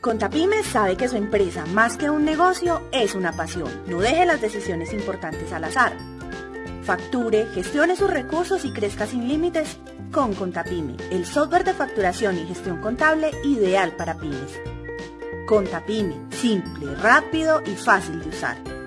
Contapyme sabe que su empresa, más que un negocio, es una pasión. No deje las decisiones importantes al azar. Facture, gestione sus recursos y crezca sin límites con Contapyme, el software de facturación y gestión contable ideal para pymes. Contapyme, simple, rápido y fácil de usar.